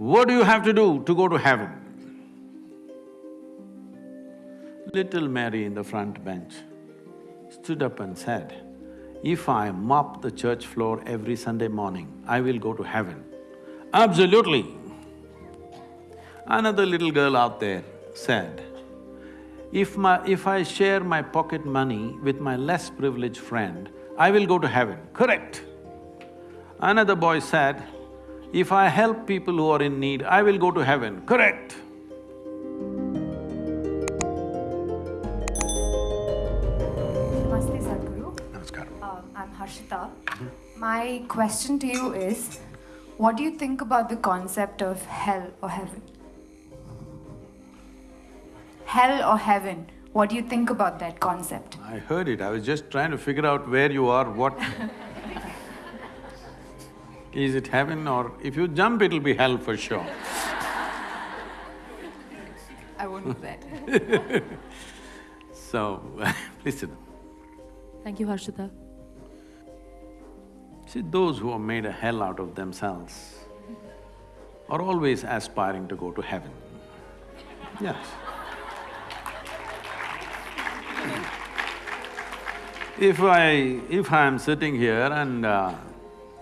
what do you have to do to go to heaven? Little Mary in the front bench stood up and said, if I mop the church floor every Sunday morning, I will go to heaven. Absolutely. Another little girl out there said, if my… if I share my pocket money with my less privileged friend, I will go to heaven. Correct. Another boy said, if I help people who are in need, I will go to heaven. Correct. Namaste, Sadhguru. Namaskaram. Um, I'm Harshita. My question to you is, what do you think about the concept of hell or heaven? Hell or heaven, what do you think about that concept? I heard it, I was just trying to figure out where you are, what Is it heaven or… if you jump, it'll be hell for sure. I won't do that. So, please sit down. Thank you, Harshita. See, those who have made a hell out of themselves are always aspiring to go to heaven. Yes. If I… if I'm sitting here and uh,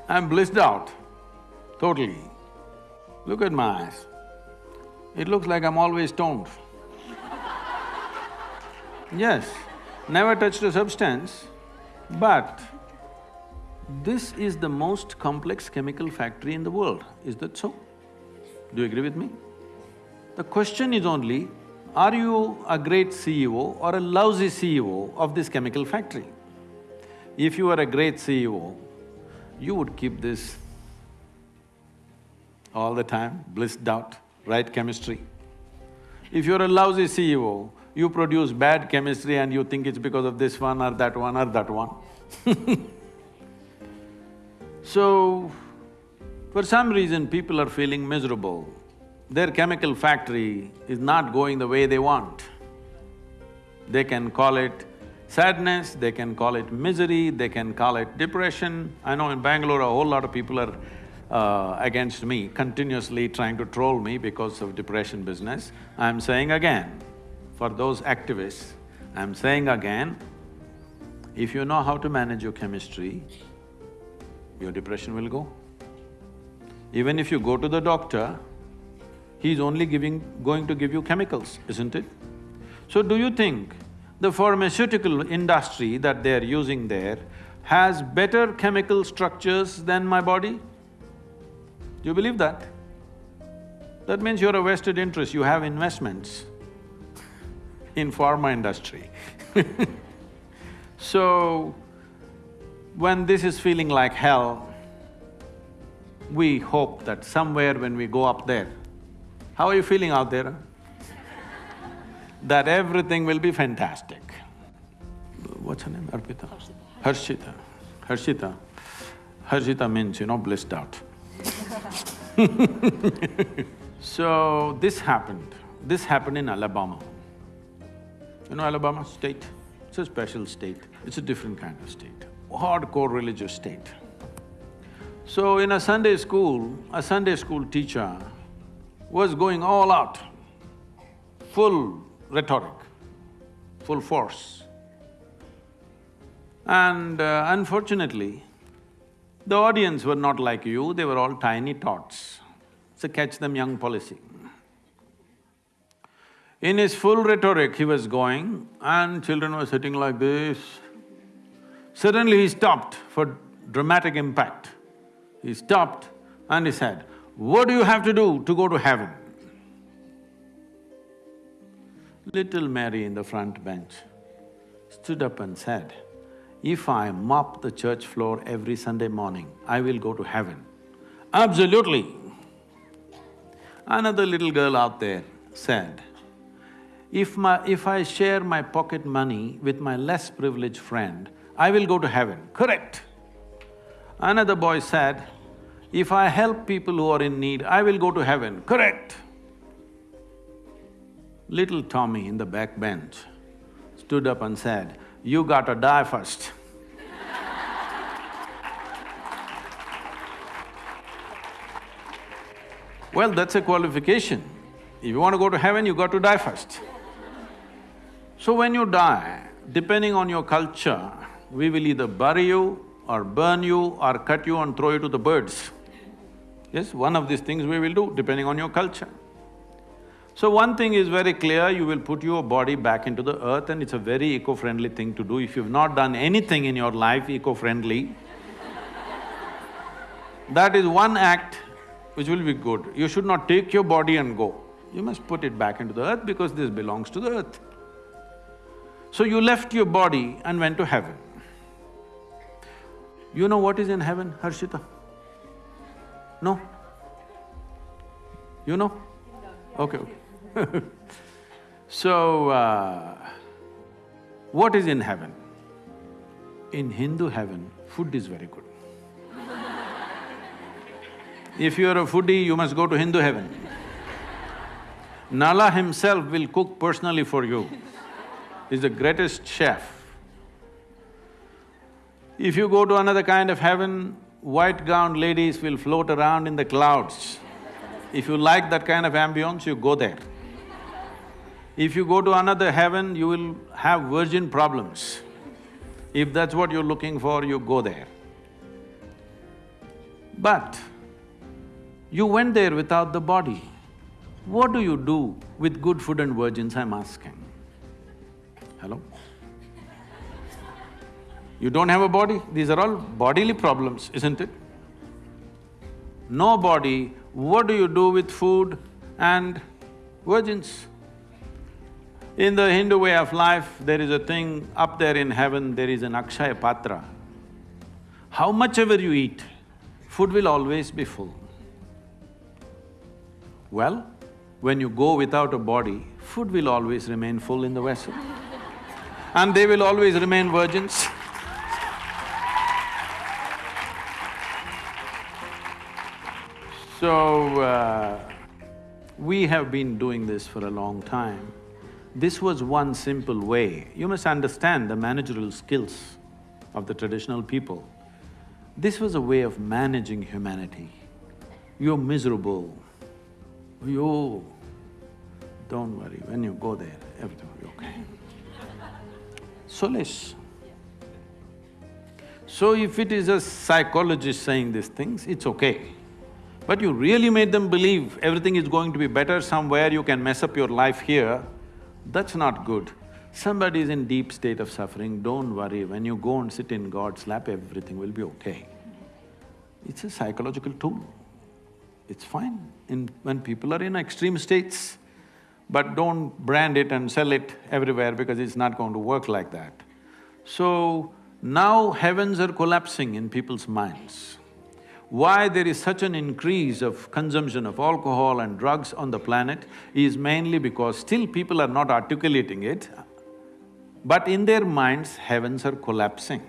I'm blissed out, totally, look at my eyes. It looks like I'm always stoned. Yes, never touched a substance, but this is the most complex chemical factory in the world, is that so? Do you agree with me? The question is only, are you a great CEO or a lousy CEO of this chemical factory? If you are a great CEO, you would keep this all the time, blissed out, right chemistry. If you're a lousy CEO, you produce bad chemistry and you think it's because of this one or that one or that one So, for some reason people are feeling miserable. Their chemical factory is not going the way they want. They can call it sadness, they can call it misery, they can call it depression. I know in Bangalore a whole lot of people are uh, against me, continuously trying to troll me because of depression business. I'm saying again, for those activists, I'm saying again, if you know how to manage your chemistry, your depression will go. Even if you go to the doctor, he's only giving… going to give you chemicals, isn't it? So do you think the pharmaceutical industry that they're using there has better chemical structures than my body? Do you believe that? That means you're a vested interest, you have investments in pharma industry So, when this is feeling like hell, we hope that somewhere when we go up there, how are you feeling out there? That everything will be fantastic. What's her name? Arpita? Harshita. Harshita. Harshita means, you know, blissed out. so, this happened. This happened in Alabama. You know Alabama state? It's a special state, it's a different kind of state, hardcore religious state. So in a Sunday school, a Sunday school teacher was going all out, full rhetoric, full force. And uh, unfortunately, the audience were not like you, they were all tiny tots. It's a catch them young policy. In his full rhetoric, he was going and children were sitting like this. Suddenly he stopped for dramatic impact. He stopped and he said, what do you have to do to go to heaven? Little Mary in the front bench stood up and said, if I mop the church floor every Sunday morning, I will go to heaven. Absolutely. Another little girl out there said, if my… if I share my pocket money with my less privileged friend, I will go to heaven. Correct. Another boy said, if I help people who are in need, I will go to heaven. Correct. Little Tommy in the back bench stood up and said, you gotta die first. Well, that's a qualification. If you want to go to heaven, you got to die first. So when you die, depending on your culture, we will either bury you or burn you or cut you and throw you to the birds. Yes, one of these things we will do, depending on your culture. So one thing is very clear, you will put your body back into the earth and it's a very eco-friendly thing to do. If you've not done anything in your life eco-friendly, that is one act which will be good. You should not take your body and go. You must put it back into the earth because this belongs to the earth. So you left your body and went to heaven. You know what is in heaven, Harshita? No? You know? Okay, okay. so, uh, what is in heaven? In Hindu heaven, food is very good. if you are a foodie, you must go to Hindu heaven. Nala himself will cook personally for you. He's the greatest chef. If you go to another kind of heaven, white gowned ladies will float around in the clouds. If you like that kind of ambience, you go there. If you go to another heaven, you will have virgin problems. If that's what you're looking for, you go there. But you went there without the body. What do you do with good food and virgins, I'm asking? Hello? You don't have a body, these are all bodily problems, isn't it? No body, what do you do with food and virgins? In the Hindu way of life, there is a thing, up there in heaven, there is an Akshaya Patra. How much ever you eat, food will always be full. Well, when you go without a body, food will always remain full in the vessel. and they will always remain virgins. So, uh, we have been doing this for a long time. This was one simple way. You must understand the managerial skills of the traditional people. This was a way of managing humanity. You're miserable, you… don't worry, when you go there, everything will be okay. Solace. So if it is a psychologist saying these things, it's okay. But you really made them believe everything is going to be better somewhere, you can mess up your life here, that's not good. Somebody is in deep state of suffering, don't worry, when you go and sit in God's lap, everything will be okay. It's a psychological tool. It's fine in… when people are in extreme states, but don't brand it and sell it everywhere because it's not going to work like that. So, now heavens are collapsing in people's minds why there is such an increase of consumption of alcohol and drugs on the planet is mainly because still people are not articulating it, but in their minds, heavens are collapsing.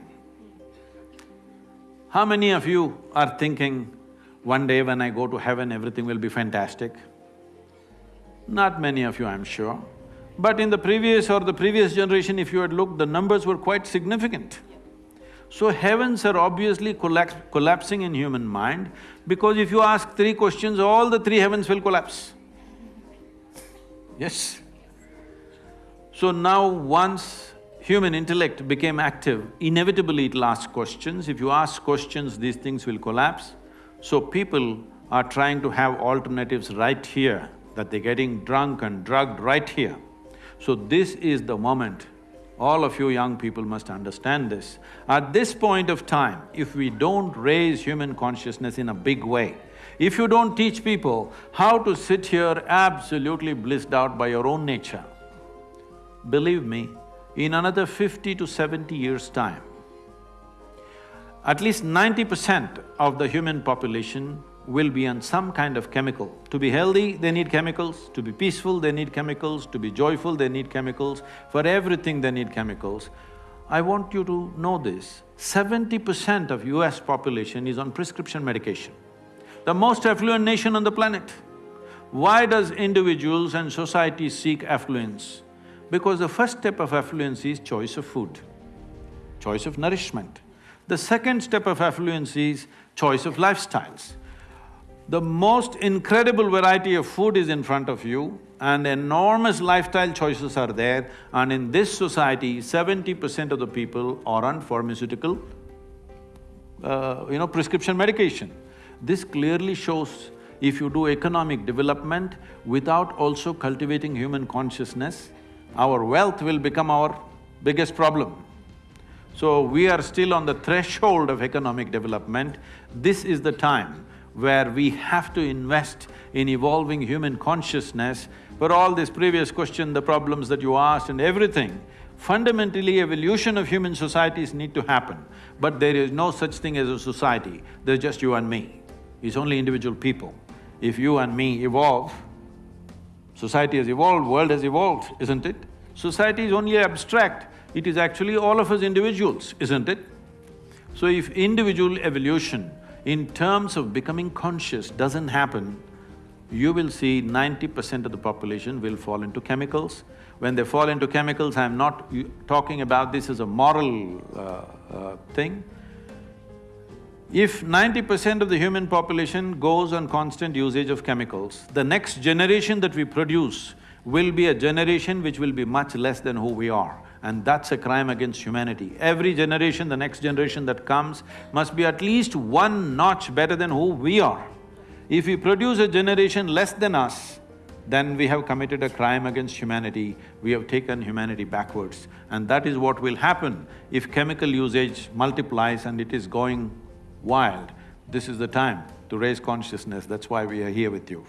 How many of you are thinking, one day when I go to heaven, everything will be fantastic? Not many of you, I'm sure. But in the previous or the previous generation, if you had looked, the numbers were quite significant. So heavens are obviously collapse, collapsing in human mind because if you ask three questions, all the three heavens will collapse. Yes. So now once human intellect became active, inevitably it'll ask questions. If you ask questions, these things will collapse. So people are trying to have alternatives right here, that they're getting drunk and drugged right here. So this is the moment all of you young people must understand this. At this point of time, if we don't raise human consciousness in a big way, if you don't teach people how to sit here absolutely blissed out by your own nature, believe me, in another fifty to seventy years' time, at least ninety percent of the human population will be on some kind of chemical. To be healthy, they need chemicals, to be peaceful, they need chemicals, to be joyful, they need chemicals, for everything they need chemicals. I want you to know this, seventy percent of US population is on prescription medication. The most affluent nation on the planet. Why does individuals and society seek affluence? Because the first step of affluence is choice of food, choice of nourishment. The second step of affluence is choice of lifestyles. The most incredible variety of food is in front of you and enormous lifestyle choices are there and in this society, seventy percent of the people are on pharmaceutical, uh, you know, prescription medication. This clearly shows if you do economic development without also cultivating human consciousness, our wealth will become our biggest problem. So we are still on the threshold of economic development. This is the time where we have to invest in evolving human consciousness. For all this previous question, the problems that you asked and everything, fundamentally evolution of human societies need to happen. But there is no such thing as a society, there's just you and me. It's only individual people. If you and me evolve, society has evolved, world has evolved, isn't it? Society is only abstract, it is actually all of us individuals, isn't it? So if individual evolution in terms of becoming conscious doesn't happen, you will see ninety percent of the population will fall into chemicals. When they fall into chemicals, I'm not talking about this as a moral uh, uh, thing. If ninety percent of the human population goes on constant usage of chemicals, the next generation that we produce will be a generation which will be much less than who we are and that's a crime against humanity. Every generation, the next generation that comes must be at least one notch better than who we are. If we produce a generation less than us, then we have committed a crime against humanity, we have taken humanity backwards. And that is what will happen if chemical usage multiplies and it is going wild. This is the time to raise consciousness, that's why we are here with you.